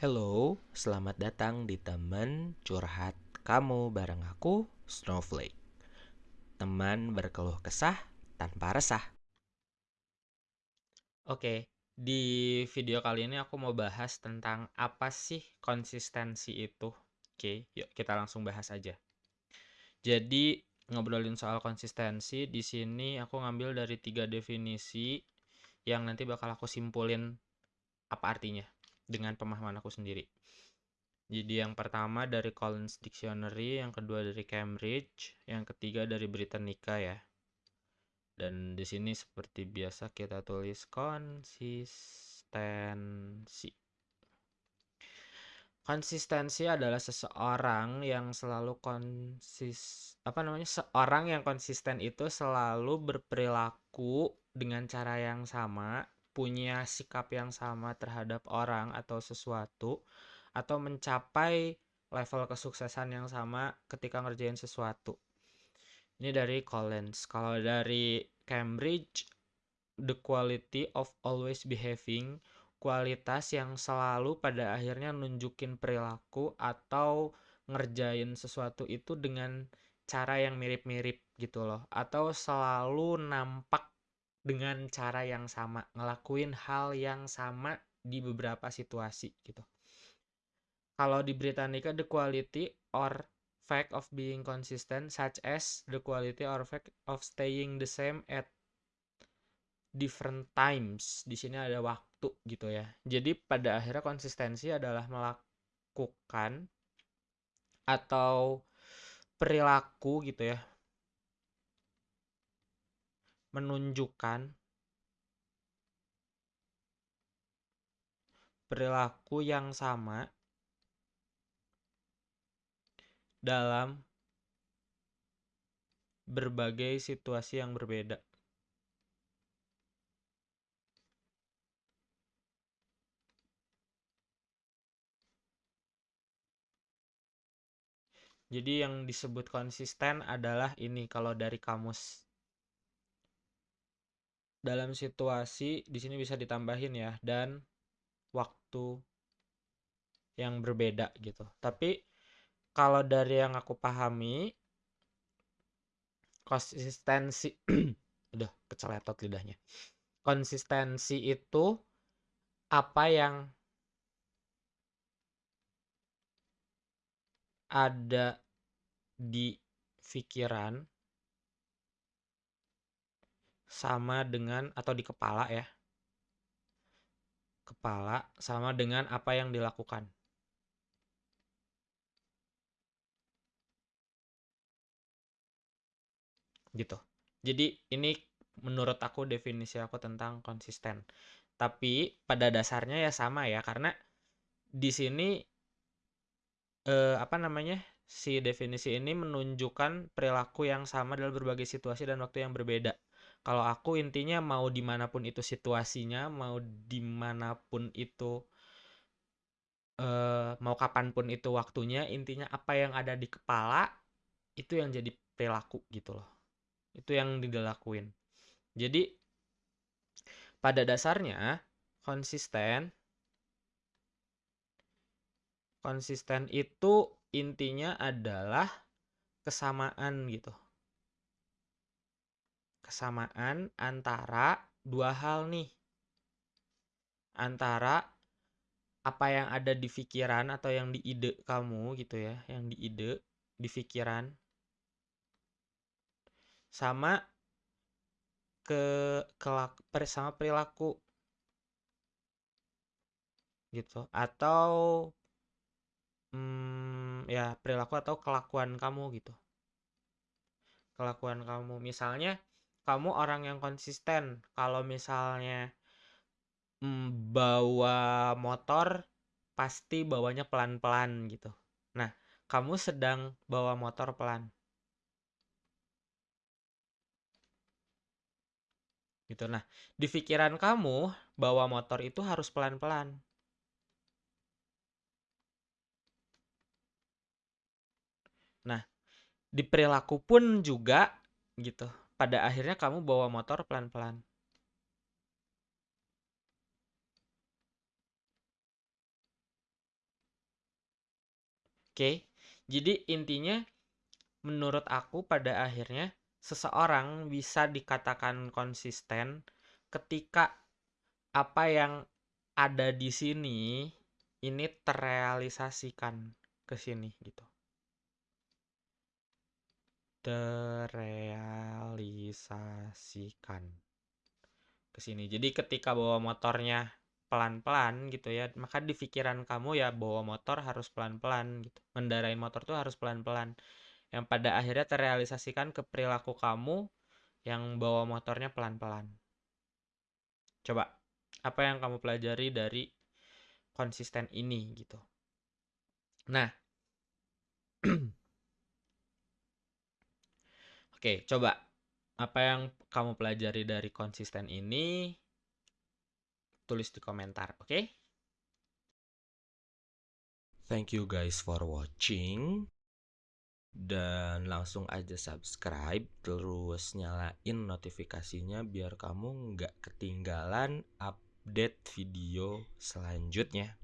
Hello, selamat datang di teman curhat kamu bareng aku, Snowflake. Teman berkeluh kesah tanpa resah. Oke, di video kali ini aku mau bahas tentang apa sih konsistensi itu. Oke, yuk kita langsung bahas aja. Jadi ngobrolin soal konsistensi di sini aku ngambil dari tiga definisi yang nanti bakal aku simpulin apa artinya dengan pemahaman aku sendiri. Jadi yang pertama dari Collins Dictionary, yang kedua dari Cambridge, yang ketiga dari Britannica ya. Dan di sini seperti biasa kita tulis konsistensi. Konsistensi adalah seseorang yang selalu konsis apa namanya? seorang yang konsisten itu selalu berperilaku dengan cara yang sama punya sikap yang sama terhadap orang atau sesuatu atau mencapai level kesuksesan yang sama ketika ngerjain sesuatu. Ini dari Collins. Kalau dari Cambridge, the quality of always behaving, kualitas yang selalu pada akhirnya nunjukin perilaku atau ngerjain sesuatu itu dengan cara yang mirip-mirip gitu loh atau selalu nampak dengan cara yang sama, ngelakuin hal yang sama di beberapa situasi gitu. Kalau di Britannica the quality or fact of being consistent such as the quality or fact of staying the same at different times. Di sini ada waktu gitu ya. Jadi pada akhirnya konsistensi adalah melakukan atau perilaku gitu ya menunjukkan perilaku yang sama dalam berbagai situasi yang berbeda. Jadi yang disebut konsisten adalah ini kalau dari kamus dalam situasi di sini bisa ditambahin ya dan waktu yang berbeda gitu. Tapi kalau dari yang aku pahami konsistensi udah keceletot lidahnya. Konsistensi itu apa yang ada di pikiran sama dengan atau di kepala ya. Kepala sama dengan apa yang dilakukan. Gitu. Jadi ini menurut aku definisi aku tentang konsisten. Tapi pada dasarnya ya sama ya karena di sini eh, apa namanya? si definisi ini menunjukkan perilaku yang sama dalam berbagai situasi dan waktu yang berbeda kalau aku intinya mau di mana pun itu situasinya mau di mana pun itu uh, mau kapan pun itu waktunya intinya apa yang ada di kepala itu yang jadi perilaku gitu loh. Itu yang dilakuin. Jadi pada dasarnya konsisten konsisten itu intinya adalah kesamaan gitu kesamaan antara dua hal nih. Antara apa yang ada di pikiran atau yang di ide kamu gitu ya, yang di ide, di pikiran. Sama ke kelak sama perilaku. Gitu. Atau hmm, ya perilaku atau kelakuan kamu gitu. Kelakuan kamu. Misalnya kamu orang yang konsisten. Kalau misalnya bawa motor, pasti bawanya pelan-pelan gitu. Nah, kamu sedang bawa motor pelan. Gitu. Nah, di pikiran kamu, bawa motor itu harus pelan-pelan. Nah, di perilaku pun juga gitu pada akhirnya kamu bawa motor pelan-pelan. Oke. Jadi intinya menurut aku pada akhirnya seseorang bisa dikatakan konsisten ketika apa yang ada di sini ini terrealisasikan ke sini gitu. Terrealisasikan ke sini. Jadi ketika bawa motornya pelan-pelan gitu ya, maka di pikiran kamu ya bawa motor harus pelan-pelan gitu. Ngendarain motor tuh harus pelan-pelan. Yang pada akhirnya terrealisasikan ke perilaku kamu yang bawa motornya pelan-pelan. Coba, apa yang kamu pelajari dari konsisten ini gitu. Nah, Oke, coba apa yang kamu pelajari dari konsisten ini? Tulis di komentar, oke? Thank you guys for watching. Dan langsung aja subscribe, terus nyalain notifikasinya biar kamu nggak ketinggalan update video selanjutnya.